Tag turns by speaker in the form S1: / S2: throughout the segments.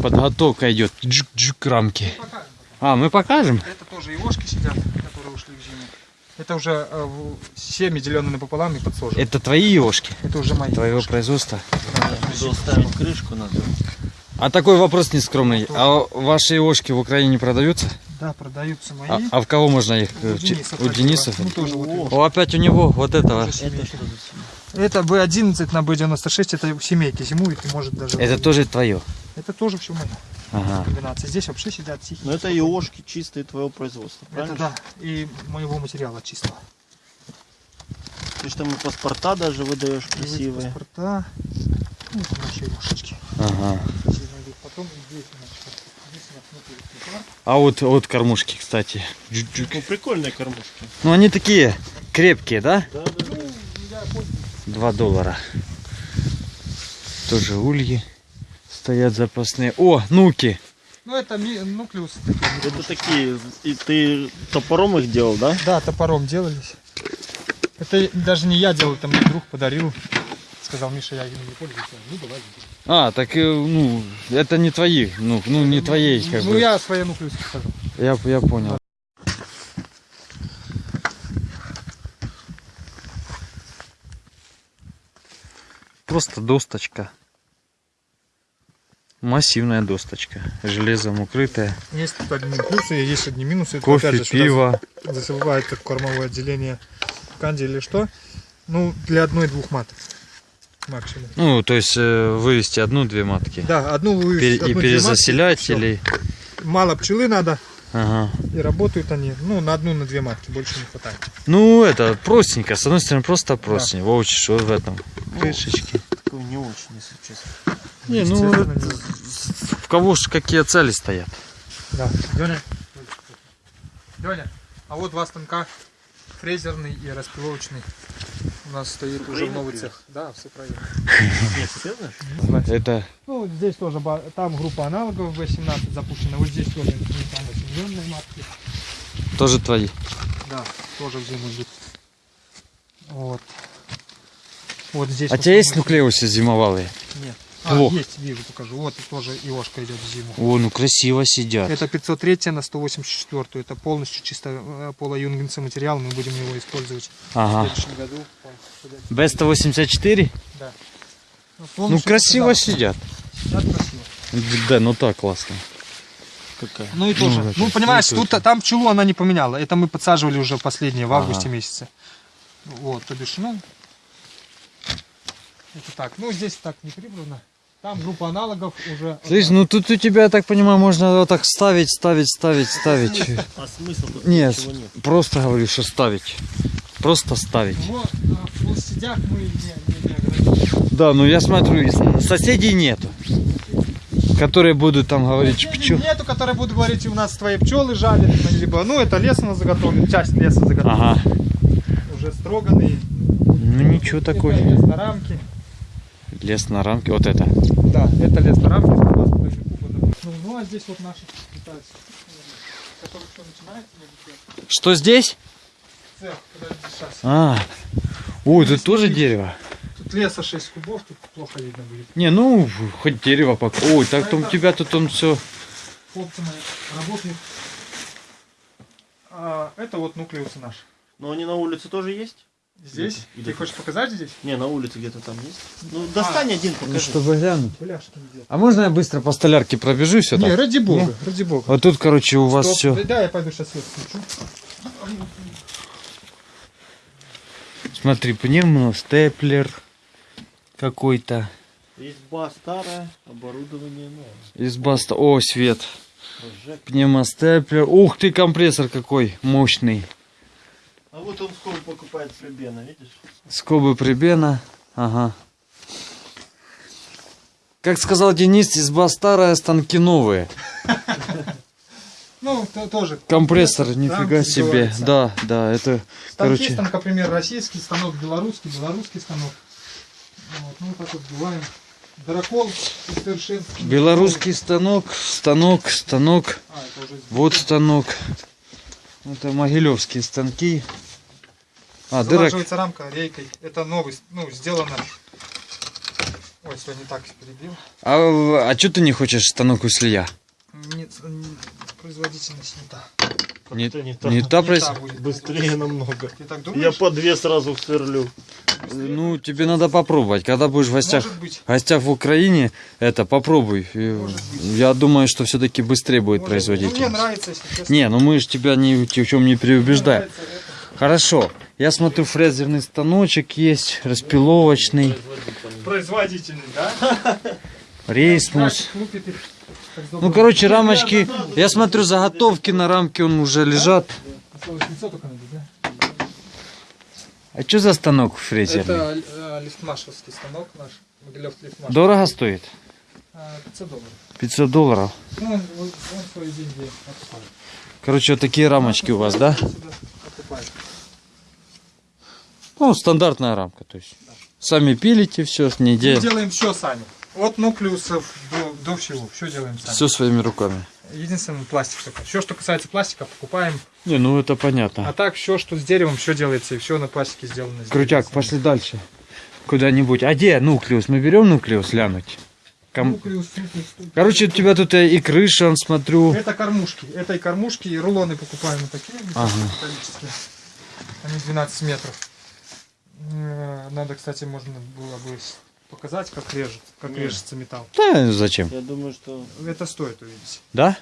S1: подготовка идет. Джик-джик рамки.
S2: Покажем.
S1: А, мы покажем?
S2: Это тоже ивошки сидят, которые ушли в зиму. Это уже э, семьи, деленные напополам и подсожены.
S1: Это твои ешки?
S2: Это уже мои.
S1: Твоего производства?
S3: Буду ставить крышку надо.
S1: А такой вопрос нескромный. А ваши ешки в Украине не продаются?
S2: Да, продаются мои.
S1: А, а в кого можно их?
S2: У
S1: э,
S2: Денисов
S1: У Денисов?
S2: Ну, тоже вот.
S1: О, опять у него вот этого.
S2: Тоже
S3: Это?
S2: Это B11 на B96, это семейки зимуют и может даже...
S1: Это тоже твое.
S2: Это тоже все мое.
S1: Ага.
S2: Комбинация. Здесь вообще сидят тихие.
S3: Ну это иошки чистые твоего производства,
S2: Это
S3: правильно?
S2: да, и моего материала чистого.
S3: Ты же там и паспорта даже выдаешь красивые.
S2: Паспорта. Ну, это наши ивошечки.
S1: Ага.
S2: Потом здесь у нас что? Здесь у нас внутри цветла.
S1: А вот, вот кормушки, кстати. Джик-джик.
S3: Ну прикольные кормушки.
S1: Ну они такие крепкие, да?
S3: Да, да, да.
S1: Два доллара. Тоже ульи стоят запасные. О, нуки.
S2: Ну, это нуклеусы.
S3: Это такие, и ты топором их делал, да?
S2: Да, топором делались. Это даже не я делал, это мне друг подарил. Сказал, Миша, я ими не пользуюсь. Ну, давай.
S1: А, так, э, ну, это не твои, ну, ну не твоей, как
S2: ну,
S1: бы.
S2: я свои нуклеусы скажу.
S1: Я, я понял. Просто досточка. Массивная досточка. Железом укрытая.
S2: Есть тут одни плюсы, есть одни минусы. Это,
S1: Кофе,
S2: опять же,
S1: пиво.
S2: Засыпает как кормовое отделение канди или что. Ну, для одной-двух маток. Максимум.
S1: Ну, то есть э, вывести одну-две матки.
S2: Да, одну вы
S1: Пере- и перезаселять
S2: матки,
S1: или...
S2: Мало пчелы надо,
S1: Ага.
S2: и работают они, ну, на одну, на две матки, больше не хватает.
S1: Ну, это простенько. С одной стороны, просто простенько. Вовчик, что в этом? Крышечки.
S3: Такой не очень, если честно.
S1: Не, ну, это- в кого ж какие цели стоят?
S2: Да. Леня. Леня, а вот два станка, фрезерный и распиловочный. У нас стоит уже
S3: Украина
S2: новый
S3: привез?
S2: цех. Да, все правильно.
S1: Это
S2: Ну, здесь тоже, ба- там группа аналогов V17 запущена, вот здесь тоже там осененные матки.
S1: тоже твои.
S2: Да, тоже в зиму идут. Вот. Вот здесь.
S1: А у
S2: в
S1: тебя есть нуклеусы зимовалые?
S2: Нет. А,
S1: Ох.
S2: есть, вижу, покажу. Вот и тоже ИОшка идет в зиму.
S1: О, ну красиво сидят.
S2: Это 503 на 184. Это полностью чисто э, полоюнгенцы материал. Мы будем его использовать в
S1: Ага.
S2: следующем году. Ходят.
S1: Б-184?
S2: Да.
S1: Ну,
S2: полностью
S1: красиво
S2: да,
S1: сидят.
S2: сидят красиво.
S1: Да, ну так классно.
S3: Какая?
S2: Ну и тоже.
S1: это
S2: Ну, понимаешь, тут там пчелу она не поменяла. Это мы подсаживали уже последнее в
S1: Ага.
S2: августе месяце. Вот, то бишь, ну. Это так. Ну, здесь так не прибрано. Там группа аналогов уже.
S1: Слышь, ну тут у тебя, я так понимаю, можно вот так ставить, ставить, ставить, ставить.
S3: А смысл тут
S1: Нет,
S3: нет.
S1: просто говорю, что ставить. Просто ставить.
S2: Вот, а в площадях мы не, не, не.
S1: Да, ну я смотрю, соседей нету. Которые будут там говорить пчел.
S2: Нету, которые будут говорить, у нас твои пчелы жалят, либо, ну, это лес у нас заготовлен, часть леса заготовлен,
S1: Ага.
S2: уже строганный.
S1: Ну ничего такое.
S2: лес на рамке.
S1: Лес на рамке. Вот это.
S2: Да, это лес на рамке. Ну, ну, а здесь вот наши питаются. Который что начинается,
S1: Что здесь?
S2: Цех.
S1: А. Ой, тут тоже дерево.
S2: Тут леса 6 кубов, тут плохо видно будет.
S1: Не, ну, хоть дерево пока. Ой, так там у тебя тут он все.
S2: Хлопцы мои работают. А, это вот нуклеусы наши.
S3: Но они на улице тоже есть?
S2: Здесь?
S3: Где-то-
S2: Ты хочешь показать здесь?
S3: Не, на улице где-то там есть. Ну, достань один, покажи.
S1: Ну, чтобы глянуть.
S2: Бляшки не
S1: А можно я быстро по столярке пробежусь?
S2: Не, ради бога, ради бога.
S1: Вот тут, короче, у вас
S2: Стоп.
S1: все.
S2: Да, я пойду сейчас свет включу.
S1: Смотри, пневмо, степлер какой-то.
S3: Изба старая, оборудование новое.
S1: Изба ста- О, свет.
S3: Прожектор.
S1: Пневмостеплер. Ух ты, компрессор какой мощный.
S3: А вот он скоро покупает Фребена, видишь?
S1: Скобы прибена. Ага. Как сказал Денис, изба старая, станки новые.
S2: Ну, то- тоже.
S1: Компрессор, нифига себе. Да, да, это,
S2: Станки,
S1: короче,
S2: станок, например, российский станок, белорусский, белорусский станок. Вот, ну, так вот сбиваем. Дракол совершенствование.
S1: белорусский станок, станок, станок.
S2: А, это уже
S1: Вот станок. Это могилевские станки. А, дырок.
S2: Залаживается рамка рейкой. Это новый, ну, сделано Ой, все, не так перебил.
S1: А, а что ты не хочешь станок Услия?
S2: Нет, производительность не та.
S1: Не,
S3: не та.
S1: не та
S2: Не та будет.
S3: Быстрее намного.
S2: Ты так
S3: Я по две сразу сверлю.
S1: Ну, тебе надо попробовать. Когда будешь в гостях, в гостях в Украине, это попробуй. Я думаю, что все-таки быстрее будет
S2: Может быть. Ну,
S1: производить.
S2: мне нравится, если честно.
S1: Не, ну мы же тебя ни в чем не переубеждаем. Хорошо. Я смотрю, фрезерный станочек есть, распиловочный,
S2: Производительный, да?
S1: рейсмус. Ну,
S2: добрый.
S1: короче, рамочки. Я смотрю, заготовки на рамке он уже лежат. А что за станок фрезерный?
S2: Это э, лифтмашевский станок наш. Могилев лифтмаш.
S1: Дорого стоит?
S2: А, 500 долларов.
S1: 500 долларов.
S2: Ну, он, он свои деньги откупает.
S1: Короче, вот такие рамочки у вас, да?
S2: Откупает.
S1: Ну, стандартная рамка, то есть. Сами пилите все,
S2: Мы
S1: неделю.
S2: делаем все сами. От нуклеусов до, до всего. Все делаем сами.
S1: Все своими руками.
S2: Единственное, пластик только. Все, что касается пластика, покупаем.
S1: Не, ну это
S2: А
S1: понятно.
S2: так, все, что с деревом, все делается. И все на пластике сделано. здесь.
S1: Крутяк, пошли дальше. Куда-нибудь. А где нуклеус? Мы берем нуклеус глянуть? Ком-
S2: Нуклеус, нуклеус, нуклеус.
S1: Короче, у тебя тут и крыша, смотрю.
S2: Это кормушки. Это и кормушки, и рулоны покупаем вот такие.
S1: Ага.
S2: металлические. Они 12 метров. Надо, кстати, можно было бы показать, как режет, как
S3: Не.
S2: режется металл.
S1: Да, зачем?
S3: Я думаю, что...
S2: Это стоит увидеть.
S1: Да?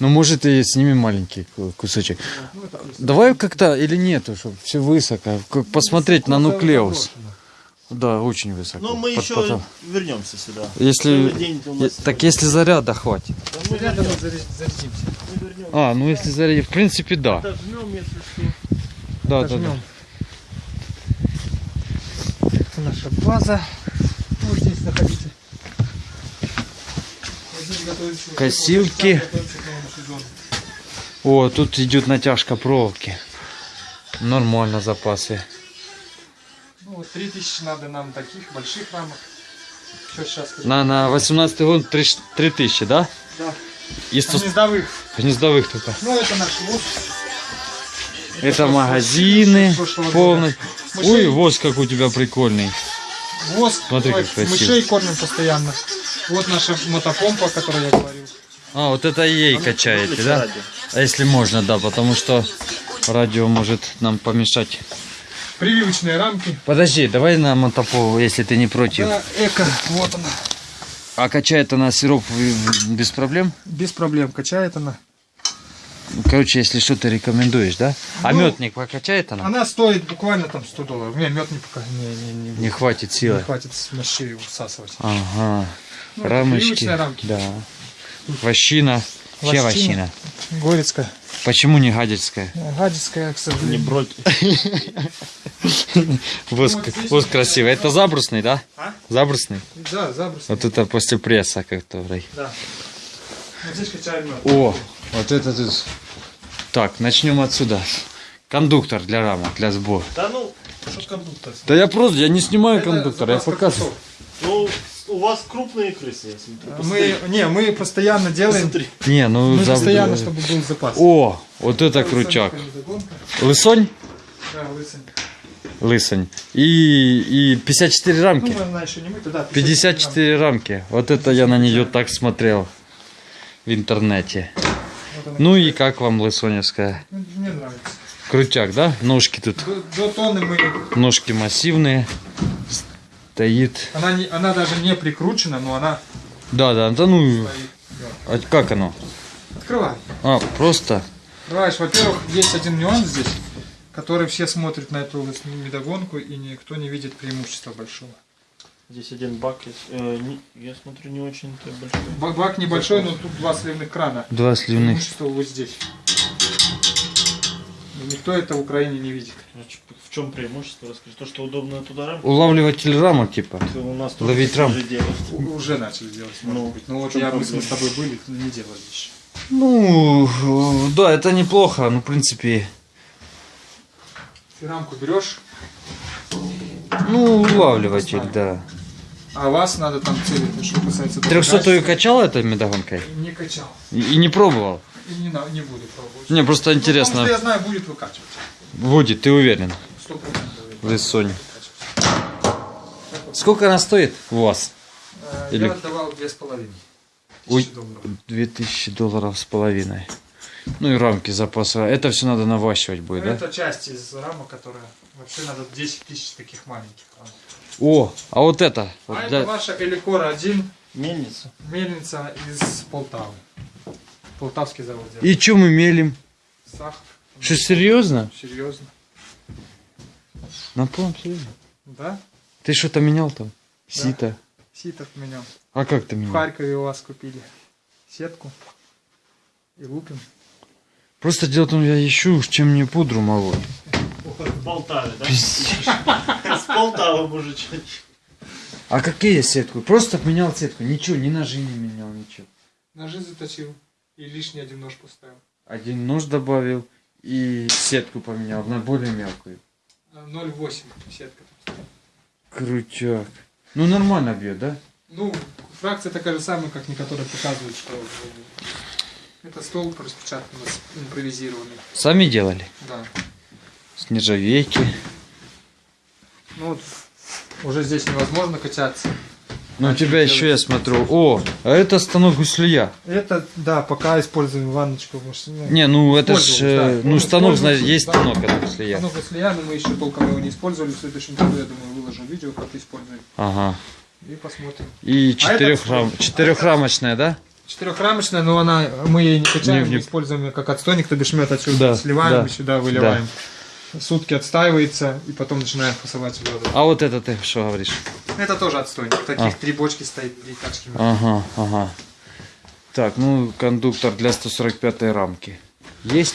S1: Ну, может, и сними маленький ку- кусочек.
S2: Ну.
S1: Давай как-то или нету, чтобы все высоко. Как посмотреть на нуклеус. Да, очень высоко.
S3: Ну, мы
S1: Под
S3: еще
S1: потолок.
S3: вернемся сюда.
S1: Если...
S3: День нас
S1: Так если заряда хватит.
S3: Да мы
S2: Рядом
S3: вернемся,
S2: заря- зарядимся.
S3: мы.
S1: А, ну если зарядить, в принципе, да.
S3: Дожмем, если что.
S1: Да, да, да.
S2: Наша база. Вот здесь находите. Вот здесь готовится-
S1: Косилки. О, тут идет натяжка проволоки. Нормально запасы.
S2: Ну вот 3000 надо нам таких больших рамок. Что сейчас скажу?
S1: На, на 18 год 3000, да?
S2: Да.
S1: И 100
S2: Гнездовых.
S1: гнездовых только.
S2: Ну это наш лук.
S1: Это магазины полностью.
S2: Мышей.
S1: Ой, воз как у тебя прикольный.
S2: Воск.
S1: Смотри, как красиво.
S2: Мышей кормим постоянно. Вот наша мотопомпа, о которой я говорил.
S1: А, вот это ей качаете,
S3: Выключи
S1: да?
S3: радио.
S1: А если можно, да, потому что радио может нам помешать.
S2: Прививочные рамки.
S1: Подожди, давай на мотопол, если ты не против.
S2: Да, эко. Вот она.
S1: А качает она сироп без проблем?
S2: Без проблем качает она.
S1: Короче, если что, ты рекомендуешь, да? А
S2: Ну,
S1: мед не покачает она?
S2: Она стоит буквально там 100 долларов. Не, мед не, пока, не, не, не,
S1: Не хватит
S2: не
S1: силы.
S2: хватит на шею всасывать.
S1: Ага.
S2: Ну,
S1: Рамочки.
S2: рамки.
S1: Да. Вощина. Чья
S2: Вощина. Горецкая.
S1: Почему не гадельская?
S2: Гадецкая, к
S3: Не
S2: сожалению. вот здесь
S1: воск красивый. Это забрусный, да?
S2: А?
S1: Забрусный?
S2: Да, заброс.
S1: Вот это после пресса, который.
S2: Да. Вот здесь качаем мед.
S1: О, вот это тут. Так, начнем отсюда. Кондуктор для рамок, для сбора.
S3: Да ну, что кондуктор?
S1: Да я просто, я не снимаю
S2: Это
S1: кондуктор, я показываю.
S3: Ну, у вас крупные крысы, я смотрю.
S2: Мы, не, мы постоянно делаем.
S3: Смотри.
S1: Не, ну
S2: Мы
S1: за-
S2: постоянно, чтобы был запас.
S1: О, вот это крючак. Лысонь?
S2: Да, лысый.
S1: Лысонь. И, и 54
S2: Ну,
S1: рамки.
S2: мы, она еще не мы, да.
S1: 54 рамки. Вот это я на нее так смотрел в интернете.
S2: Вот.
S1: Ну и как вам лысоневская?
S2: Мне нравится.
S1: Крутяк, да? Ножки тут.
S2: До, до тонны мы...
S1: Ножки массивные. Стоит.
S2: Она, не, она даже не прикручена, но она
S1: Да, да, да ну.
S2: стоит.
S1: А как оно?
S2: Открывай.
S1: А, просто.
S2: Открываешь. Во-первых, есть один нюанс здесь, который все смотрят на эту медогонку, и никто не видит преимущества большого.
S3: Здесь один бак есть. Э, не- я смотрю, не очень-то большой.
S2: Ба- Бак небольшой, но тут два сливных крана.
S1: Два сливных.
S2: Преимущество вот здесь. И никто это в Украине не видит.
S3: В чем преимущество? Расскажи. То, что удобно туда рамку.
S1: Улавливатель рамок, типа.
S3: У нас
S1: Ловить рам.
S3: же делают.
S2: Уже начали делать, может
S3: Ну,
S2: быть. Ну вот я, мы с тобой были, не делали еще.
S1: Ну, да, это неплохо. Ну, в принципе,
S2: Ты рамку берешь,
S1: ну, улавливатель, да.
S2: А вас надо там целить, что касается...
S1: Трехсотую качал этой медогонкой?
S2: Не качал.
S1: И, и не пробовал?
S2: И не, не буду пробовать.
S1: Мне просто
S2: Ну,
S1: интересно.
S2: Потому что я знаю, будет выкачивать.
S1: Будет, ты уверен?
S2: Сто процентов.
S1: Лысонь. Сколько она стоит у вас?
S2: Э,
S1: Или-
S2: Я отдавал две с половиной.
S1: Ой.
S2: Тысячи долларов.
S1: 2000 долларов с половиной. Ну и рамки запаса. Это все надо наващивать будет,
S2: Ну,
S1: да?
S2: Это часть из рамок, которая... Вообще надо 10 тысяч таких маленьких. рамок.
S1: О, а вот это. вот
S2: А
S1: для-
S2: это ваша Эликора 1,
S3: Мельница.
S2: мельница из Полтавы. Полтавский завод делает.
S1: И что мы мелим?
S2: Сахар.
S1: Что, серьезно?
S2: Серьезно.
S1: На полном серьезе?
S2: Да?
S1: Ты что-то менял там? Сито.
S2: Ситов менял.
S1: А как ты
S2: В
S1: менял?
S2: Харькове у вас купили сетку. И лупим.
S1: Просто дело в том, я ищу, чем мне пудру молоть.
S3: В Полтаве, да? С Полтавы, мужичок.
S1: А какие сетку? Просто менял сетку. Ничего, ни ножи не менял, ничего.
S2: Ножи заточил. И лишний один нож поставил.
S1: Один нож добавил и сетку поменял на более мелкую.
S2: А, 0,8 сетка.
S1: Крутяк. Ну нормально бьет, да?
S2: Ну, фракция такая же самая, как некоторые показывают, что э, это столб распечатанный, импровизированный.
S1: Сами делали.
S2: Да.
S1: С нержавейки.
S2: Ну вот уже здесь невозможно качаться.
S1: Ну у тебя еще я смотрю. О, а это станок гуслия.
S2: Это, да, пока используем ванночку. может, ну,
S1: Не, ну это ж,
S2: Пользовались,
S1: э,
S2: да.
S1: ну станок, знаешь, есть
S2: да.
S1: станок это гуслия.
S2: Оно гуслия, но мы еще толком его не использовали. В следующем году, я думаю, выложу видео, как используем.
S1: Ага.
S2: И посмотрим.
S1: И
S2: А
S1: четырехрам...
S2: отстой.
S1: четырехрамочная, да?
S2: Четырехрамочная, но она, мы ее не качаем,
S1: Не- не-
S2: мы используем ее как отстойник, то бишь мед отсюда
S1: Да,
S2: сливаем
S1: да,
S2: и сюда выливаем. Сутки отстаивается и потом начинаем фасовать в воду.
S1: А вот это ты что говоришь?
S2: Это тоже отстойник. Таких
S1: А.
S2: три бочки стоит, три меда.
S1: Ага, ага. Так, ну кондуктор для 145 рамки. Есть,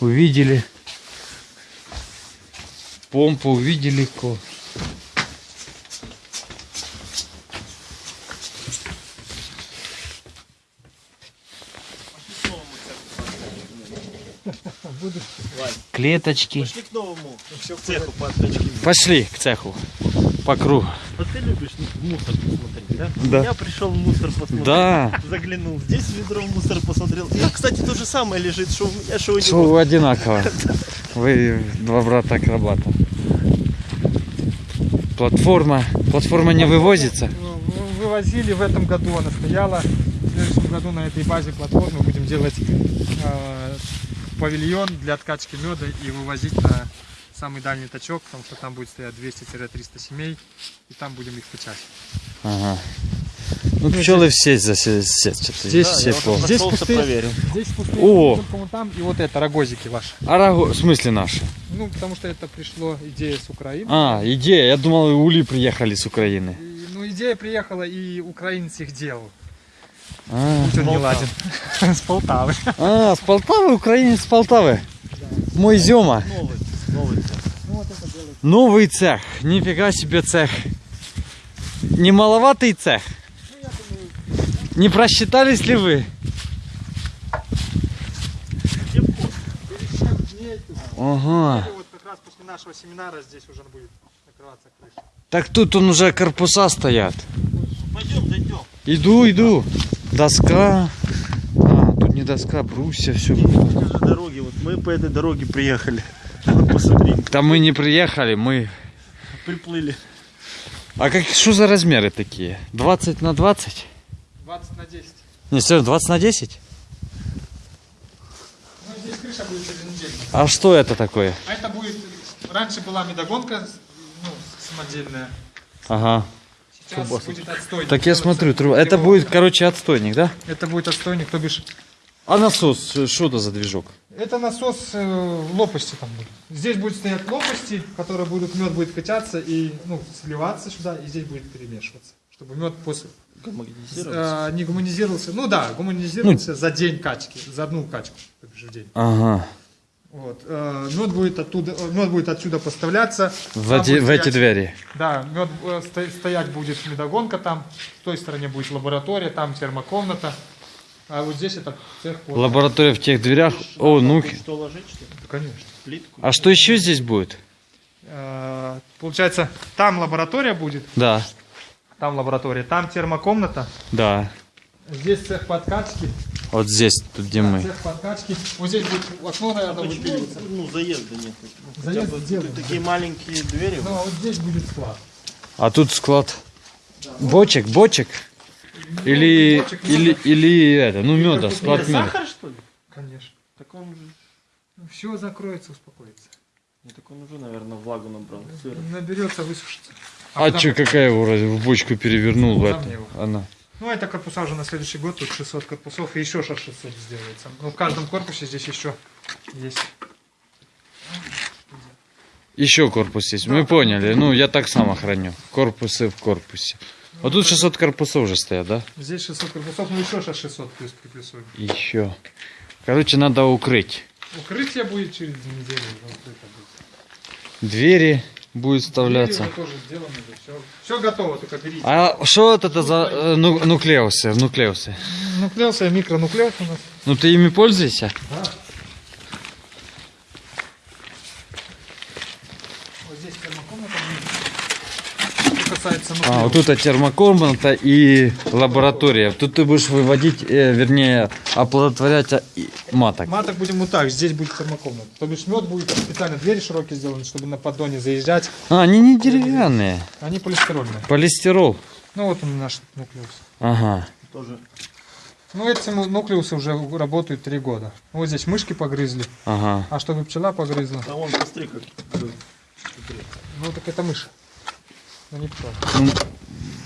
S1: увидели. Помпу увидели. Клеточки.
S3: Пошли к новому цеху по.
S1: Пошли к цеху. По кругу.
S3: Вот ты любишь мусор посмотреть, да?
S1: Да.
S3: Я пришел в мусор посмотреть.
S1: Да.
S3: Заглянул. Здесь ведро в мусор посмотрел. И, кстати, то же самое лежит, что у меня, что у него.
S1: Что одинаково. Вы два брата акробата. Платформа. Платформа не вывозится.
S2: Ну, вы- Вывозили в этом году, она стояла. В следующем году на этой базе платформы будем делать э, павильон для откачки меда и вывозить на самый дальний точок, потому что там будет стоять 200-300 семей, и там будем их качать.
S1: Ага. Ну пчелы все что-то
S2: Здесь
S1: все
S3: я
S1: пол.
S3: вот
S2: Здесь пустые-
S3: проверил.
S2: Здесь пустые
S1: О!
S2: только вон там, и вот это рогозики ваши.
S1: А раго- в смысле наши?
S2: Ну, потому что это пришло идея с Украины.
S1: А, идея. Я думал, ули приехали с Украины.
S2: И, ну, идея приехала, и украинец их делал.
S1: А,
S2: Пусть он не ладен. С Полтавы.
S1: а, с Полтавы, украинец с Полтавы. Мой Зема.
S3: Новый, новый цех.
S2: Ну, вот.
S1: Новый цех. Нифига себе цех. Не маловатый цех. Не просчитались ли вы? Ага.
S2: Вот как раз после нашего семинара здесь уже будет накрываться крыша.
S1: Так тут он уже корпуса стоят.
S3: Пойдем, зайдем.
S1: Иду, иду. Доска. А, тут не доска, брусья, все.
S3: Дороги, вот мы по этой дороге приехали. Вот посмотри,
S1: Там мы не приехали, мы...
S3: приплыли.
S1: А как, что за размеры такие? 20 на 20?
S2: 20 на 10.
S1: Не, серьезно, 20 на 10?
S2: Ну, здесь крыша будет через неделю.
S1: А что это такое?
S2: А это будет... Раньше была медогонка, ну, самодельная.
S1: Ага.
S2: Сейчас будет отстойник.
S1: Так я смотрю, тру- это будет, короче, отстойник, да?
S2: Это будет отстойник, то бишь...
S1: А насос, э, что это за движок?
S2: Это насос э, лопасти там будет. Здесь будет стоять лопасти, которые будут, мед будет качаться и, ну, сливаться сюда, и здесь будет перемешиваться. Чтобы мед после
S3: Гомогенизироваться.
S2: э, не гуманизировался. Ну да, гуманизировался за день качки, за одну качку, то бишь в день.
S1: Ага.
S2: Вот. э, мед будет оттуда, э, мед будет отсюда поставляться.
S1: В
S2: Там
S1: эти, в эти
S2: стоять-
S1: двери.
S2: Да, мед э, сто- стоять будет медогонка там, с той стороне будет лаборатория, там термокомната. А вот здесь это цех по...
S1: Лаборатория в тех дверях. О, ну.
S3: Что ложить, что ли?
S2: Да, конечно.
S3: Плитку?
S1: А что еще здесь будет?
S2: Э, Получается, там лаборатория будет,
S1: Да,
S2: там лаборатория, там термокомната,
S1: да.
S2: здесь цех подкачки,
S1: Вот здесь, тут где мы.
S2: цех подкачки. Вот здесь будет окно, наверное,
S3: Почему,
S2: выпиливаться.
S3: ну, заезда нет? Ну,
S2: Заезд
S3: бы
S2: сделаем,
S3: такие маленькие двери.
S2: Ну, а вот здесь будет склад.
S1: А тут склад бочек, бочек? Или,
S2: бочек,
S1: или,
S2: меда.
S1: или это, ну меда,
S2: тут
S1: склад
S3: Это
S1: меда.
S3: сахар, что ли?
S2: Конечно.
S3: Так он же...
S2: Все закроется, успокоится.
S3: Ну, так он уже, наверное, влагу набрал. Сыр.
S2: Наберется, высушится.
S1: А
S2: потом-
S1: че, какая его в бочку перевернул в это? Она.
S2: Ну, это корпуса уже на следующий год, тут 600 корпусов, и еще шаг 600 сделается. Ну, в каждом корпусе здесь еще есть.
S1: Еще корпус есть. Мы поняли. Ну, я так само храню. Корпусы в корпусе. Вот тут 600 корпусов уже стоят, да?
S2: Здесь 600 корпусов, ну еще шаг 600 плюс приплюсуем.
S1: Еще. Короче, надо укрыть.
S2: Укрытие будет через неделю.
S1: Двери будет вставляться.
S2: Тоже сделано, все. Все готово, только берите.
S1: А что это за э, ну- нуклеусы? Нуклеусы.
S2: Нуклеус и микронуклеус у нас.
S1: Ну ты ими пользуешься?
S2: Да. Вот здесь термокомната. Что касается нуклеуса.
S1: А, вот тут термокомната и лаборатория. Тут ты будешь выводить, э, вернее, оплодотворять а, и- маток.
S2: Маток будем вот так, здесь будет термокомната. То бишь мед будет специально двери широкие сделаны, чтобы на поддоне заезжать.
S1: А, они не деревянные.
S2: Они полистирольные.
S1: Полистирол.
S2: Ну вот он наш нуклеус.
S1: Ага.
S3: Тоже.
S2: Ну эти нуклеусы уже работают три года. Вот здесь мышки погрызли,
S1: Ага.
S2: а чтобы пчела погрызла,
S3: А вон, посмотри, как...
S2: ну так это мышь. Ну не пчела.
S1: Ну,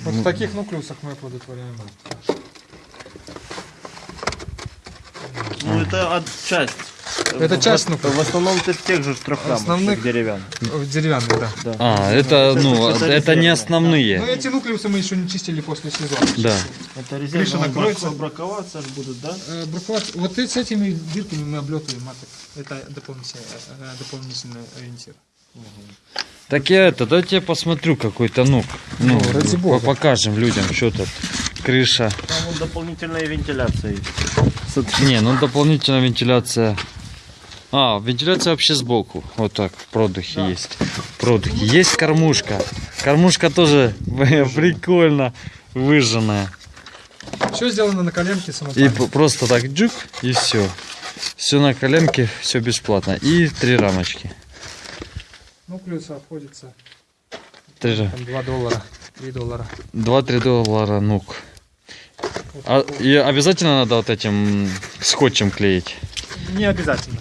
S2: Вот в таких нуклеусах мы оплодотворяем.
S3: Ну, это от часть.
S2: Это
S3: В-
S2: часть,
S3: В,
S2: ну,
S3: в основном это тех же трехрамочных
S2: Основных-
S3: деревянных.
S2: Деревянные, да.
S3: Да.
S1: А, это, ну,
S3: это
S1: это не
S3: резервные.
S2: Но
S1: основные.
S2: эти нуклеусы мы еще не чистили после сезона.
S1: Да.
S3: Это
S2: Крыша
S3: резервные
S2: накроется.
S3: брак- браковаться будут, да?
S2: Э, браковать- Вот с этими дырками мы облетываем маток. Это дополнительный, э, дополнительный ориентир.
S1: Так я это, дайте я посмотрю какой-то нук. Ну,
S2: Ну, ради бога.
S1: покажем людям, что тут. Крыша.
S3: Там вон дополнительная вентиляция есть.
S1: Не, ну дополнительная вентиляция. А, вентиляция вообще сбоку. Вот так, в продухе
S2: Да.
S1: есть. В продухе. Есть кормушка. Кормушка тоже прикольно выжженная.
S2: Все сделано на коленке
S1: И
S2: самопальной.
S1: п- просто так джук, и все. Все на коленке, все бесплатно. И три рамочки.
S2: Нуклеусы обходится
S1: ра-
S2: там 2 доллара, 3 доллара.
S1: 2-3 доллара нук. А, и обязательно надо вот этим скотчем клеить.
S2: Не обязательно.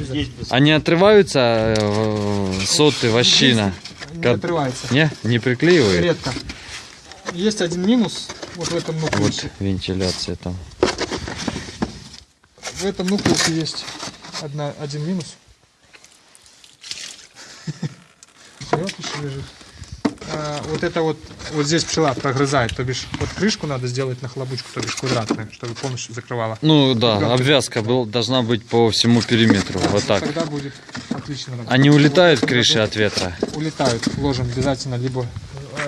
S3: Здесь без-
S1: Они отрываются, э, соты, вощина.
S2: Не
S1: Как-
S2: отрывается.
S1: Не, не приклеивают.
S2: Редко. Есть один минус вот в этом
S1: Вот
S2: нуклеусе.
S1: вентиляция там.
S2: В этом нуклеусе есть одна, один минус. Вот еще лежит. А, вот это вот, вот здесь пчела прогрызает, то бишь вот крышку надо сделать на хлопучку, то бишь квадратную, чтобы полностью закрывала.
S1: Ну да,
S2: Ребята.
S1: обвязка был, должна быть по всему периметру. Вот так.
S2: Тогда будет отлично работать.
S1: Они улетают
S2: Вот
S1: крыши от ветра.
S2: Улетают. Ложим обязательно либо,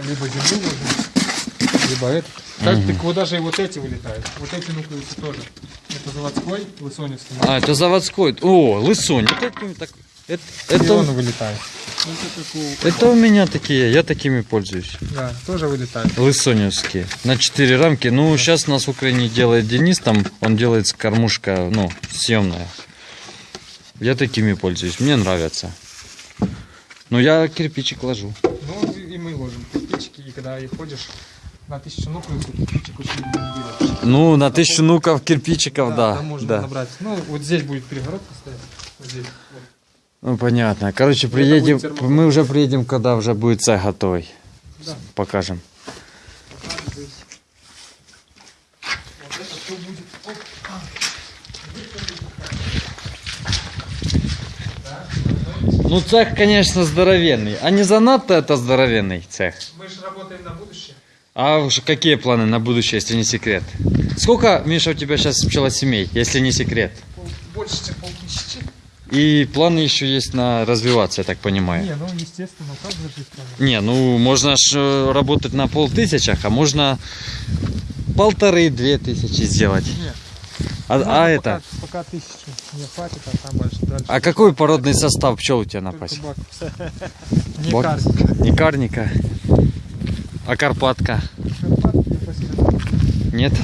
S2: либо землю ложим, либо это. Так, так вот даже и вот эти вылетают. Вот эти нуклеусы тоже. Это заводской, лысоневский.
S1: А, это заводской. О, лысонь. Вот это, так- это,
S2: И он
S1: это,
S2: вылетает.
S1: это у меня такие, я такими пользуюсь.
S2: Да, тоже вылетает.
S1: Лысоневские. На 4 рамки. Ну, сейчас нас в Украине делает Денис, там он делает кормушка, ну, съемная. Я такими пользуюсь, мне нравятся. Но я кирпичик ложу.
S2: Ну, и мы ложим кирпичики, и когда и ходишь на тысячу нуклеусов, кирпичик очень.
S1: Ну, на тысячу нуков кирпичиков, да.
S2: Там можно
S1: да.
S2: набрать. Ну, вот здесь будет перегородка стоять. Вот здесь.
S1: Ну, понятно. Короче,
S2: Это
S1: приедем, мы уже приедем, когда уже будет цех готовый.
S2: Да.
S1: Покажем. Ну, цех, конечно, здоровенный. А не занадто это здоровенный цех.
S2: Мы же работаем на будущее.
S1: А уж какие планы на будущее, если не секрет? Сколько, Миша, у тебя сейчас пчелосемей, если не секрет?
S2: Пол- больше, чем полтысячи.
S1: И планы еще есть на развиваться, я так понимаю.
S2: Не, ну естественно, как же?
S1: Не, ну можно ж э, работать на полтысячах, а можно полторы-две тысячи сделать.
S2: Не.
S1: А,
S2: Ну,
S1: а
S2: пока,
S1: это?
S2: Пока тысячу не хватит, а там дальше. дальше.
S1: А какой породный состав пчел у тебя на пасе?
S2: Не
S1: карника, а карпатка. Нет?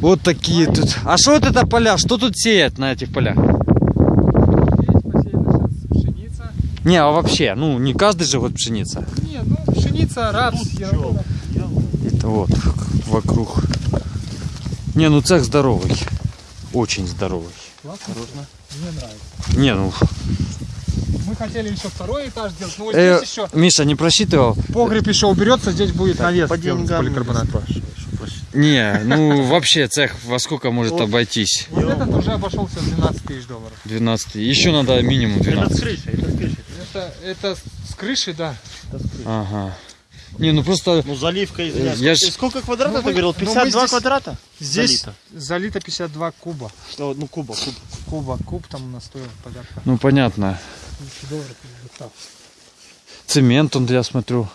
S1: Вот такие тут. А что вот это поля? Что тут сеять на этих полях?
S2: Здесь посеяна сейчас пшеница.
S1: Не, а вообще, ну не каждый же год пшеница.
S2: Нет, пшеница, рапс.
S3: Ё-моё.
S1: Это вот вокруг. Не, ну цех здоровый. Очень здоровый.
S2: Классно.
S3: Осторожно.
S2: Мне нравится.
S1: Не, ну...
S2: Мы хотели еще второй этаж сделать, но вот
S1: э,
S2: здесь еще
S1: Миша, не просчитывал?
S2: погреб еще уберется, здесь будет навес
S3: По деньгам не просить.
S1: Не, ну вообще цех во сколько может
S3: Вот.
S1: обойтись?
S2: Вот этот уже обошелся в 12 тысяч долларов.
S1: 12. Еще надо минимум
S3: Это с
S1: 12.
S3: крышей, это с крышей.
S2: Это, с крыши, да.
S3: Это с крышей.
S1: Ага. Не, ну просто...
S3: Ну заливка, извиняюсь.
S1: Я
S3: сколько,
S1: ж-
S3: сколько квадратов
S2: Ну,
S3: ты говорил?
S2: ну, мы
S3: 52
S2: здесь-
S3: квадрата?
S2: Здесь
S3: Залито.
S2: залито 52 куба.
S3: О, ну куба, куб.
S2: Куба, куб там у нас стоил порядка
S1: Ну понятно.
S2: 1000 долларов. гектар.
S1: Цемент он, я смотрю.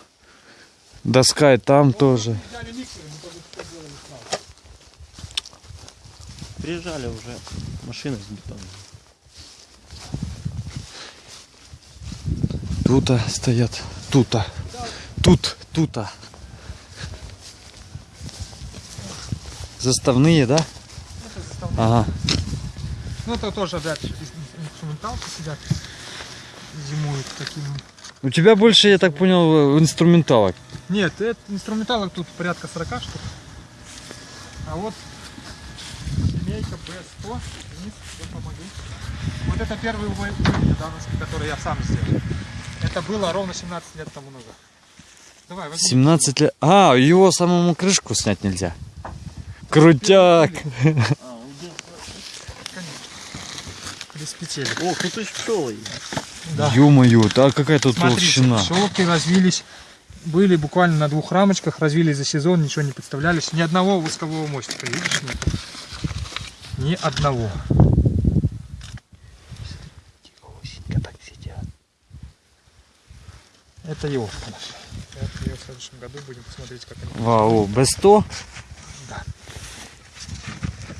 S1: Доска и там тоже.
S2: Взяли миксеры, мы тоже.
S3: Приезжали уже машины с бетоном.
S1: Тута стоят. Тута. Тут, тута. Заставные, да?
S2: Это заставные.
S1: Ага.
S2: Ну это тоже опять из- инструменталки сидят. Зимуют такими.
S1: У тебя больше, я так понял, инструменталок.
S2: Нет, это инструменталок тут порядка 40 штук. А вот семейка B100. Денис, я помогу. Вот это первый наш, который я сам сделал. Это было ровно 17 лет тому назад. Давай, возьми.
S1: 17 лет. А, его самому крышку снять нельзя. Крутяк.
S3: А?
S2: Без петель.
S3: О, тут и пчелы.
S2: Да.
S1: Ё-моё, а какая тут
S2: Смотрите,
S1: толщина.
S2: пчелки развились, были буквально на двух рамочках, развились за сезон, ничего не представлялись. Ни одного воскового мостика, видишь, нет? Ни одного. Это елка наша. Вот ее в следующем году будем посмотреть, как они.
S1: Вау, Б100.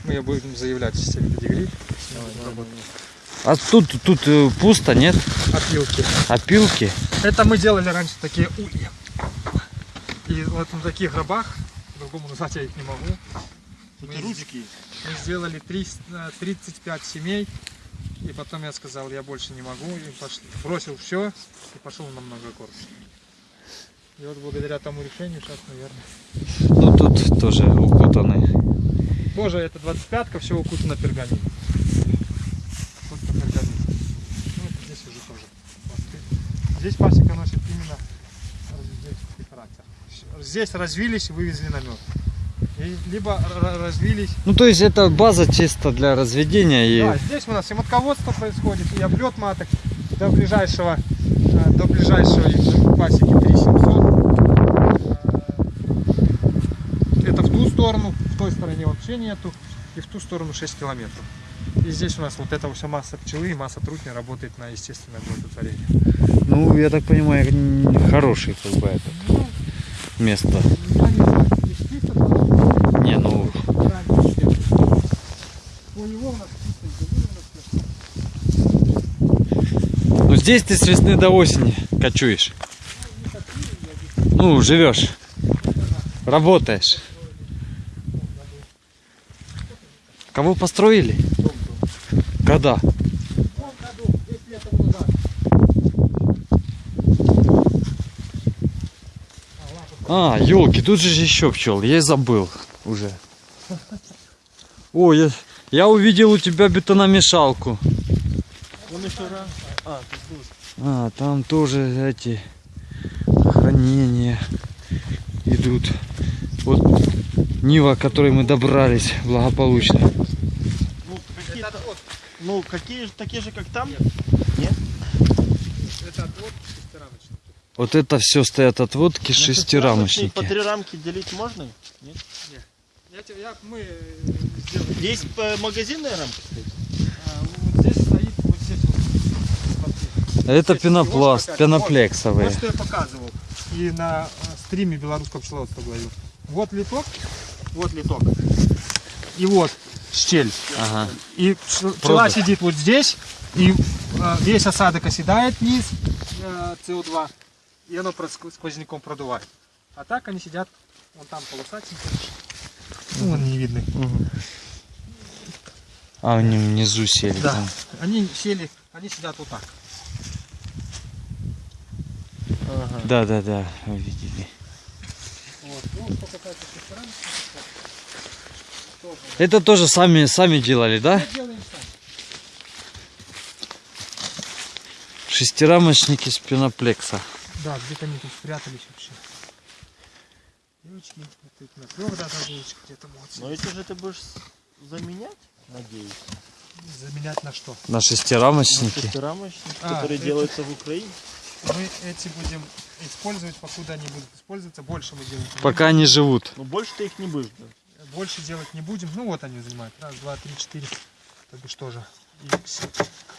S2: Мы ее будем заявлять в системе педигри.
S1: А тут, тут э, пусто, нет?
S2: Опилки.
S1: Опилки.
S2: Это мы делали раньше такие ульи. И вот на таких гробах, по-другому назвать я их не могу, Мы. Мы сделали 300 э, 35 семей, и потом я сказал, я больше не могу, и пошли. бросил все и пошел на многокорпусный. И вот благодаря тому решению сейчас, наверное.
S1: Ну тут тоже укутаны.
S2: Тоже это 25-ка, все укутано перганином. Просто пергамин. Ну, это здесь уже тоже. пласты. Здесь пасека носит именно разветвительский характер. Здесь развились и вывезли на мед. И либо развились
S1: Ну то есть это база чисто для разведения и...
S2: Да, здесь у нас и матководство происходит, и облет маток до ближайшего, э, до ближайшей пасеки 3700. Э, Это в ту сторону, в той стороне вообще нету, и в ту сторону 6 километров. И здесь у нас вот эта вся масса пчелы и масса трутня работает на естественное оплодотворение.
S1: Ну, я так понимаю, хороший как бы это
S2: Ну,
S1: место.
S2: я не знаю,
S1: Не, ну, ну здесь ты с весны до осени кочуешь. Ну, живешь. Работаешь. Кого построили? Когда?
S2: В том году, 10 лет тому назад.
S1: А, елки, тут же еще пчел. Я и забыл уже. О, я, я увидел у тебя бетономешалку.
S3: Он еще раз. А.
S1: А, там тоже эти хранения идут. Вот Нива, к которой мы добрались благополучно.
S3: Ну, какие,
S2: Это
S3: ну, какие же, такие же, как там?
S2: Это отвод шестирамочный.
S1: Вот это все стоят отводки
S3: На По
S1: шестирамочники.
S3: три рамки делить можно? Нет?
S2: Я, тебе- я, мы сделали.
S3: Есть э, магазинная рамка стоит?
S2: А, вот здесь стоит, вот здесь вот.
S1: Это
S2: Здесь
S1: пенопласт, пеноплексовые.
S2: Вот, вот что я показывал. И на э, стриме белорусского пчеловодства говорил. Вот литок, вот литок. И вот щель.
S1: Ага.
S2: И пч- пчела
S1: Просто.
S2: сидит вот здесь, и э, весь осадок оседает вниз, э, СО2, и оно сквозняком продувает. А так они сидят, вон там полосатенькие. Ну, вон не видны.
S1: А, они внизу сели.
S2: Да.
S1: там.
S2: Они сели, они сидят вот так.
S3: Ага.
S1: Да, да, да, вы видели.
S2: Вот. Ну, что касается шестеренок, тоже.
S1: Это тоже сами, сами делали, да?
S2: Сами.
S1: Шестирамочники с пеноплекса.
S2: Да, где-то они тут спрятались вообще. Вот тут на трех даже девочек где-то могут
S3: Но эти же ты будешь заменять, надеюсь.
S2: заменять на что?
S1: На
S3: На
S1: шестирамочники.
S3: шестирамочники,
S2: А,
S3: которые
S2: это-
S3: делаются в Украине.
S2: Мы эти будем использовать, покуда они будут использоваться, больше мы делать
S1: Пока они живут.
S3: Но больше ты их не будешь.
S2: Больше делать не будем. Ну вот они занимают. Раз, два, три, четыре. То бишь тоже. И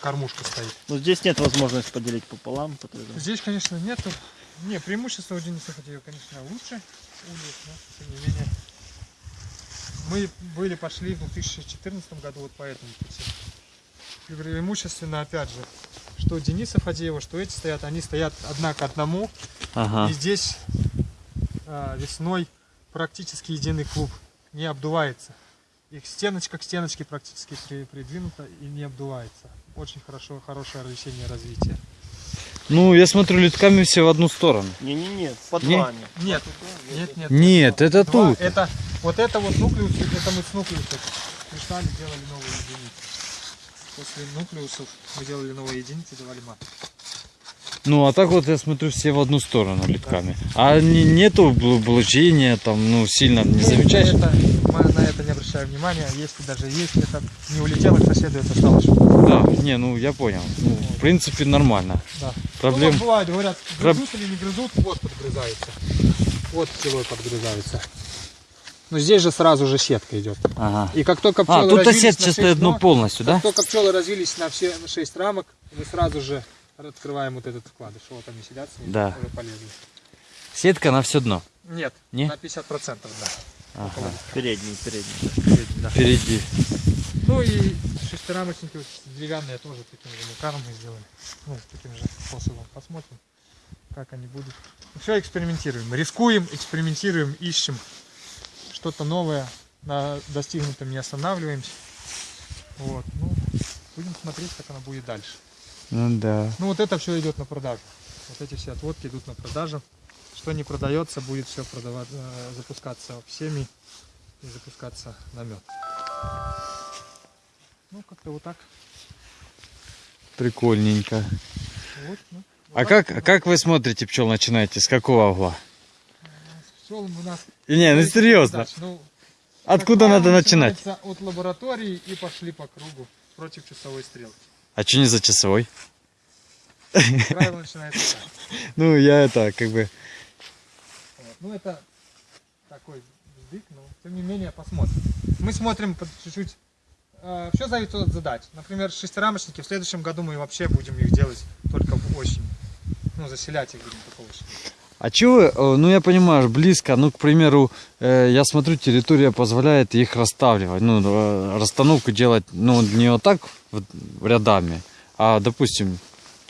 S2: кормушка стоит.
S3: Но здесь нет возможности поделить пополам. поэтому-
S2: Здесь, конечно, нету. Не, преимущество у Дениса ее, конечно, лучше. Ульев, но тем не менее. Мы были, пошли в 2014 году вот по этому пути. И преимущественно, опять же, что Дениса Фадеева, что эти стоят, они стоят одна к одному.
S1: Ага.
S2: И здесь а, весной практически единый клуб не обдувается. Их стеночка к стеночке практически при- придвинута и не обдувается. Очень хорошо, хорошее весеннее развитие.
S1: Ну, я смотрю, литками все в одну сторону.
S3: Не-не-не, под
S1: Не.
S3: вами.
S2: Нет, нет, нет.
S1: Нет, это
S2: Два,
S1: тут.
S2: Это, вот это вот нуклеус, это мы с нуклеусов пришли, делали новые единицы. После нуклеусов мы делали новые единицы, давали мат.
S1: Ну, а так вот я смотрю все в одну сторону литками. А не, нету бл- облучения, там, ну, сильно не замечаешь?
S2: Это, на это не обращаем внимания. Если даже есть, это не улетело к соседу, это стало
S1: Да, не, ну я понял. Ну, в принципе, нормально.
S2: Да.
S1: Проблем.
S2: Ну, бывает, говорят, грызут или не грызут, вот подгрызается. Вот пчелой подгрызается. Но здесь же сразу же сетка идет.
S1: Ага.
S2: И как только пчелы
S1: А, тут
S2: развились
S1: стоит, ну,
S2: ног,
S1: полностью, да?
S2: Как только пчелы развились на все на 6 рамок, мы сразу же открываем вот этот вкладыш. Вот они сидят с ним,
S1: Да.
S2: уже полезли.
S1: Сетка на все дно.
S2: Нет,
S1: Не?
S2: на 50%, да.
S1: Ага.
S3: Передний, передний.
S2: Впереди, да.
S1: Впереди.
S2: Ну и шестирамочники вот деревянные тоже таким же макаром мы сделали. Ну, таким же способом. Посмотрим, как они будут. Все экспериментируем. Рискуем, экспериментируем, ищем что-то новое. На достигнутом не останавливаемся. Вот. Ну, будем смотреть, как она будет дальше.
S1: Ну да.
S2: Ну вот это все идет на продажу. Вот эти все отводки идут на продажу. Что не продается, будет все продавать, э, запускаться в семьи и запускаться на мед. Ну, как-то вот так.
S1: Прикольненько.
S2: Вот, ну,
S1: А как, а как вы смотрите пчел начинаете? С какого угла?
S2: Пчел у нас...
S1: И Не, ну серьезно.
S2: Ну,
S1: Откуда надо начинать?
S2: От лаборатории и пошли по кругу против часовой стрелки.
S1: А что не за часовой?
S2: Правило начинается так.
S1: Ну, я это, как бы...
S2: Ну, это такой вздык, но тем не менее посмотрим. Мы смотрим чуть-чуть. все зависит от задач. Например, шестирамочники. В следующем году мы вообще будем их делать только в осень. Ну, заселять их будем только осенью.
S1: А чего, э, ну я понимаю, близко, ну, к примеру, э, я смотрю, территория позволяет их расставливать, ну, э, расстановку делать, ну, не вот так вот рядами, а, допустим,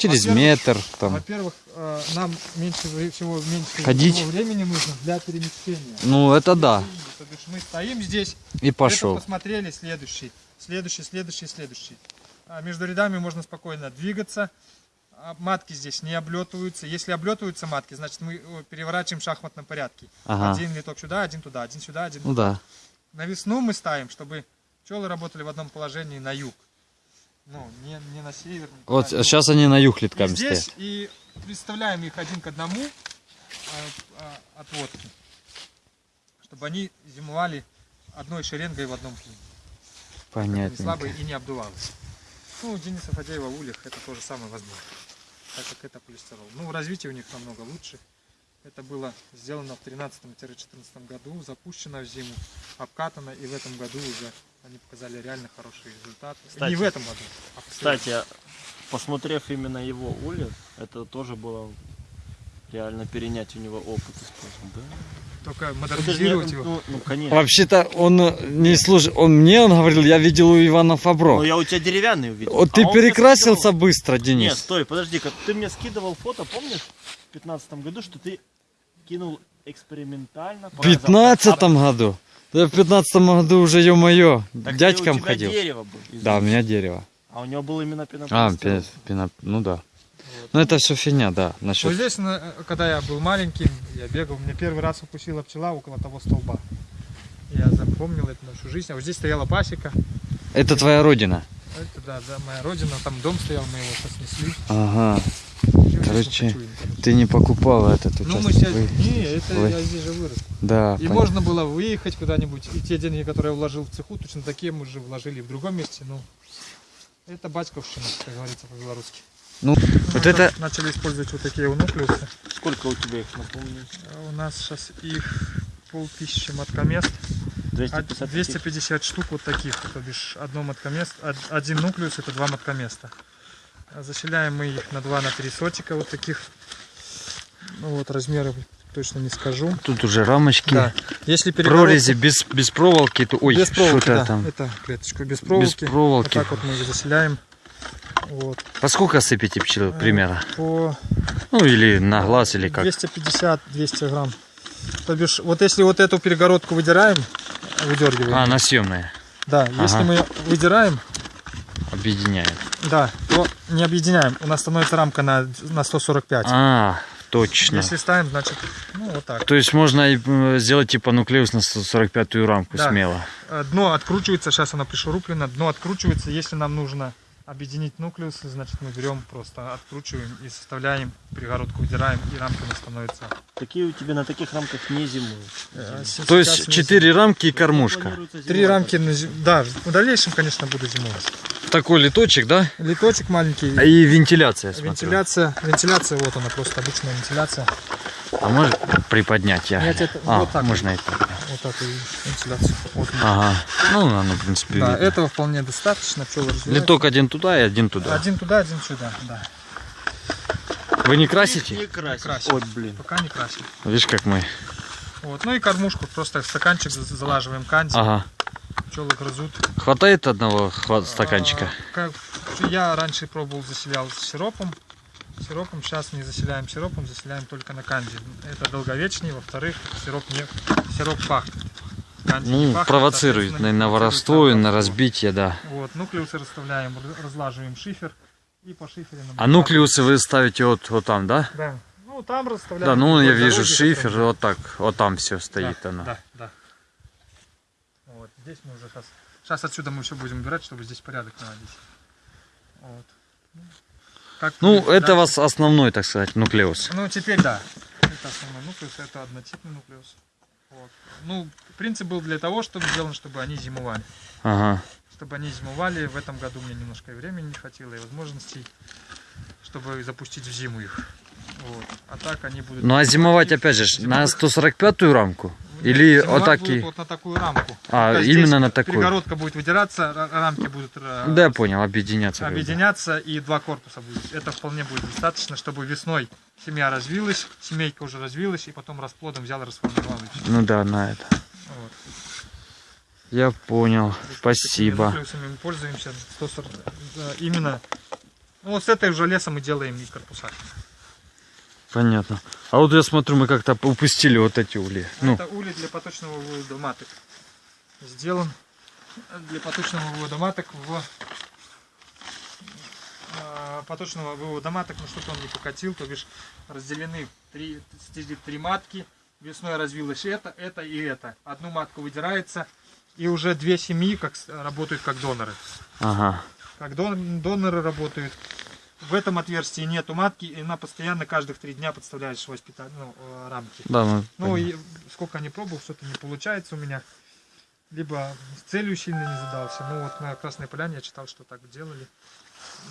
S1: через метр, там,
S2: Во-первых, э, нам меньше всего меньше
S1: Ходить.
S2: всего времени нужно для перемещения.
S1: ну, это да,
S2: То бишь мы стоим здесь,
S1: и пошел.
S2: посмотрели, следующий, следующий, следующий, следующий. А между рядами можно спокойно двигаться. А Матки здесь не облетываются. Если облетываются матки, значит мы э, переворачиваем в шахматном порядке.
S1: Ага.
S2: Один литок сюда, один туда, один сюда, один
S1: Ну
S2: туда.
S1: да,
S2: На весну мы ставим, чтобы пчелы работали в одном положении на юг. Ну, не, не на север. не
S1: вот
S2: туда,
S1: сейчас они на юг
S2: и
S1: литками
S2: здесь
S1: стоят.
S2: и представляем их один к одному а, а, отводки, чтобы они зимовали одной шеренгой в одном клине. Не
S1: Понятно.
S2: слабые и не обдувалось. Ну, у Дениса Фадеева в ульях это тоже самое возможно, так как это полистирол. Ну, развитие у них намного лучше. Это было сделано в 13-14 году, запущено в зиму, обкатано, и в этом году уже они показали реально хороший результат.
S3: Кстати.
S2: Не в этом году, а в.
S3: Кстати, посмотрев именно его ульев, это тоже было реально перенять у него опыт использовать. Да?
S2: Только
S3: не-
S2: модернизировать его.
S3: Ну, ну, конечно.
S1: Вообще-то он э, не служит, он мне он говорил, я видел у Ивана
S3: Но
S1: Фабро.
S3: я у тебя деревянный увидел.
S1: Вот ты
S3: А мне
S1: перекрасился
S3: скидывал-
S1: быстро,
S3: Нет,
S1: Денис.
S3: стой, подожди, как ты мне скидывал фото, помнишь, в 15 году, что ты кинул экспериментально.
S1: В
S3: показал.
S1: пятнадцатом году. Да в пятнадцатом году уже, ё-моё,
S3: А,
S1: дядькам
S3: у тебя
S1: ходил.
S3: дерево было.
S1: Да, у меня дерево.
S3: А у него был именно
S1: А,
S3: пенопласт.
S1: пи- пино- ну да. Ну это все фигня, да,
S2: Вот
S1: насчет...
S2: здесь, на- когда я был маленьким, я бегал, мне первый раз укусила пчела около того столба. Я запомнил это на всю жизнь. А вот здесь стояла пасека.
S1: Это твоя родина?
S2: Это, да, да, моя родина. Там дом стоял, мы его сейчас снесли.
S1: Ага.
S2: Вот
S1: Короче. Ты не покупала этот участок?
S2: Ну, мы сейчас...
S1: Вы-
S2: Не, это
S1: вы-
S2: я здесь же вырос.
S1: Да,
S2: И
S1: пон-
S2: можно было выехать куда-нибудь. И те деньги, которые я вложил в цеху, точно такие мы уже вложили в другом месте. Ну, это батьковщина, как говорится по-белорусски.
S1: Ну, вот
S2: Мы
S1: это...
S2: Начали использовать вот такие нуклеусы.
S3: Сколько у тебя их, напомню?
S2: А У нас сейчас их полтысячи маткомест. А
S3: 250?
S2: 250 штук вот таких, то бишь одно маткомест, од- один нуклеус это два маткоместа. А Заселяем мы их на 2 на 3 сотика вот таких. Ну вот размеры точно не скажу.
S1: Тут уже рамочки,
S2: Да. Если перегородку-
S1: прорези без, без проволоки, то... Ой,
S2: без проволоки, да.
S1: там.
S2: Это клеточку без проволоки.
S1: Без проволоки.
S2: Вот так вот мы их заселяем. Вот.
S1: По сколько сыпите пчелы,
S2: Э,
S1: примерно?
S2: По
S1: Ну, или на глаз, или как?
S2: 250-200 грамм. То бишь, вот если вот эту перегородку выдираем, выдергиваем,
S1: А, на съемные.
S2: да, если
S1: ага.
S2: мы выдираем,
S1: Объединяет.
S2: Да, то не объединяем. У нас становится рамка на, на 145.
S1: А, точно.
S2: Если ставим, значит, ну вот так.
S1: То есть можно сделать типа нуклеус на 145-ю рамку
S2: Да.
S1: смело.
S2: Э, Дно откручивается, сейчас она пришуруплена, дно откручивается. Если нам нужно объединить нуклеусы, значит мы берем, просто откручиваем и составляем, перегородку удираем, и рамками становится.
S3: Такие у тебя на таких рамках не зимуют.
S2: Э,
S1: То есть четыре рамки и кормушка.
S2: Три рамки, на зим- да, в дальнейшем, конечно, буду зимовать.
S1: Такой литочек, да?
S2: Литочек маленький,
S1: А И вентиляция, смотрю.
S2: вентиляция, вентиляция, вот она просто обычная вентиляция.
S1: А может приподнять я?
S2: Тебе это-
S1: а,
S2: вот так
S1: можно это.
S2: Вот так и вентиляция. Вот.
S1: Ага. Ну, оно, в принципе,
S2: Да,
S1: видно.
S2: этого вполне достаточно, пчелы.
S1: Литок один туда и один туда.
S2: Один туда, один сюда, да.
S1: Вы не
S3: Не
S1: красите?
S3: красишь.
S2: красим.
S3: Ой, блин.
S2: Пока не красим.
S1: Видишь, как мы.
S2: Вот. Ну и кормушку, просто в стаканчик за- залаживаем канди,
S1: Ага.
S2: пчелы грызут.
S1: Хватает одного хва- стаканчика?
S2: А, как- я раньше пробовал, заселял с сиропом. Сиропом сейчас не заселяем сиропом, заселяем только на канди. Это долговечнее, во-вторых, сироп не сироп пахнет. Канди
S1: Ну,
S2: пахнет,
S1: провоцирует на, на воровство и на разбитие, да.
S2: Вот, нуклеусы расставляем, разлаживаем шифер и по шиферу.
S1: А нуклеусы вы ставите вот, вот там, да?
S2: Да. Ну там расставляем.
S1: Да, ну я вижу
S2: дороги
S1: шифер, вот так, вот там все стоит
S2: да,
S1: оно.
S2: Да, да. Вот, здесь мы уже сейчас... Сейчас отсюда мы все будем убирать, чтобы здесь порядок наводить. Вот. Как
S1: Ну,
S2: будет
S1: это
S2: дальше?
S1: вас основной, так сказать, нуклеус.
S2: Ну, теперь да. Это основной нуклеус, это однотипный нуклеус. Вот. Ну, принцип был для того, чтобы сделан, чтобы они зимовали.
S1: Ага.
S2: Чтобы они зимовали, в этом году мне немножко и времени не хватило, и возможностей, чтобы запустить в зиму их. Вот. А так они будут...
S1: Ну а зимовать опять же ж на 145-ю рамку? Или
S2: Зимовать
S1: вот так
S2: будут
S1: и...
S2: вот на такую рамку.
S1: А,
S2: Только
S1: именно
S2: здесь
S1: на такую.
S2: Перегородка будет выдираться, ра- рамки будут э,
S1: Да, я понял, объединяться.
S2: объединяться и два корпуса будет. Это вполне будет достаточно, чтобы весной семья развилась, семейка уже развилась, и потом расплодом взял и расформировал.
S1: Ну да, на это.
S2: Вот.
S1: Я понял.
S2: Такими
S1: Спасибо.
S2: мы пользуемся. 140, э, именно ну, вот с этой уже леса мы делаем и корпуса.
S1: Понятно. А вот я смотрю, мы как-то упустили вот эти ули. Ну,
S2: Это улей для поточного вывода маток. Сделан для поточного вывода маток в э, поточного вывода маток, ну что-то он не покатил, то бишь разделены три, три матки, весной развилось это, это и это. Одну матку выдирается, и уже две семьи как, работают как доноры.
S1: ага.
S2: Как дон- доноры работают. В этом отверстии нету матки, и она постоянно каждых три дня подставляет швось питания, ну, э, рамки.
S1: Да,
S2: Ну
S1: поняли.
S2: и сколько не пробовал, что-то не получается у меня. Либо с целью сильно не задался. Ну вот на Красной Поляне я читал, что так делали.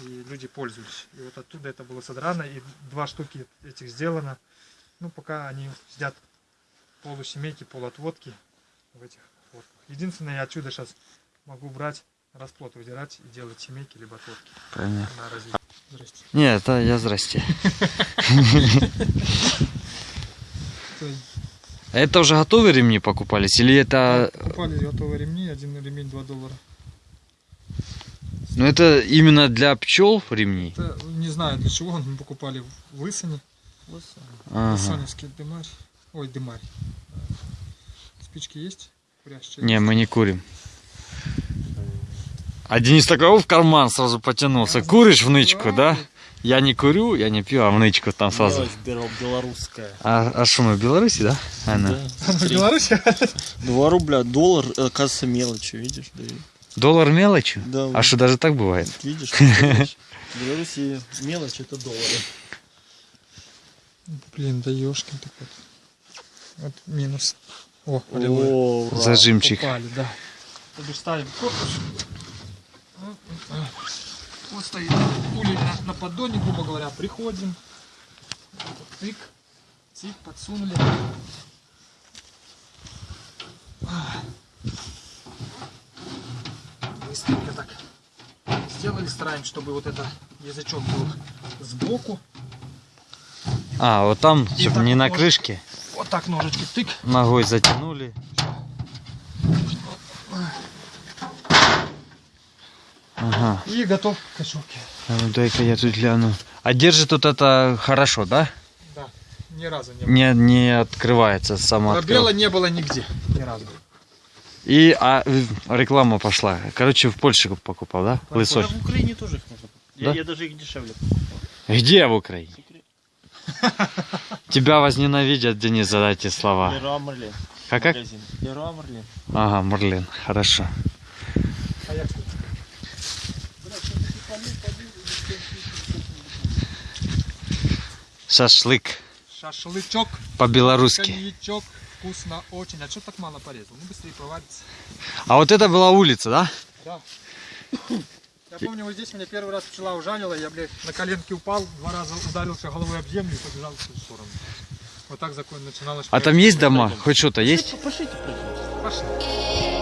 S2: И люди пользовались. И вот оттуда это было содрано. И два штуки этих сделано. Ну пока они сидят полусемейки, полуотводки в этих отводках. Единственное, я отсюда сейчас могу брать расплод выдирать и делать семейки либо отводки
S1: Понятно.
S2: Здрасте.
S1: Нет, это я здрасте. Это уже готовые ремни покупались? Или это...
S2: Покупали готовые ремни, один ремень 2 доллара.
S1: Ну это именно для пчел ремни?
S2: Это, не знаю для чего, мы покупали в Лысине.
S1: Ага.
S2: Лысаневский дымарь. Ой, дымарь. Спички есть? Курящие?
S1: Не, мы не курим. А Денис такой «О, в карман сразу потянулся. Куришь в нычку, да? Я не курю, я не пью, а в нычку там сразу.
S3: Белорусская.
S1: А, а что мы в Беларуси, да? Она.
S3: Да,
S2: В. Беларуси?
S3: Два рубля, доллар, э, оказывается, мелочью, видишь? Да, и-
S1: Доллар мелочью?
S3: Да,
S1: А что даже так бывает?
S3: видишь? В Беларуси мелочь это доллары.
S2: Блин, да ёшкин кот. Вот минус. О.
S3: О, ура.
S1: Зажимчик.
S2: Попали, да. Ставим корпус. Вот стоит пуля на, на поддоне, грубо говоря. Приходим. Тык. Тик, подсунули. Быстренько так сделали. Стараемся, чтобы вот это язычок был сбоку.
S1: А, вот там,
S2: И
S1: чтобы не на
S2: можно.
S1: крышке,
S2: Вот так ножички тык.
S1: ногой затянули. Ага.
S2: И готов к кошелке.
S1: А ну дай-ка я тут гляну. А держит тут это хорошо, да?
S2: Да, ни разу не было.
S1: Не, не открывается сама.
S2: Пробела не было нигде, ни разу.
S1: И а, э, реклама пошла. Короче, в Польше покупал, да?
S3: Да,
S1: Лысой.
S3: в Украине тоже их можно. Я,
S1: Да?
S3: я даже их дешевле.
S1: Где в Украине? Тебя возненавидят, Денис, за эти слова.
S3: Леруа Мерлен.
S1: Как как?
S3: Магазин. Леруа Мерлен.
S1: Ага, Марлен, хорошо.
S2: А як тут?
S1: Шашлык
S2: Шашлычок,
S1: по-белорусски.
S2: коньячок, вкусно очень. А что так мало порезал? Ну быстрее проварится.
S1: А вот это была улица, да?
S2: Да. Я помню, вот здесь меня первый раз пчела ужалила, я, блядь, на коленке упал, два раза ударился головой об землю и побежал в ту сторону. Вот так закон начиналось.
S1: А там есть дома? Хоть что-то есть?
S3: Пошлите, пройдемте.
S2: Пошли.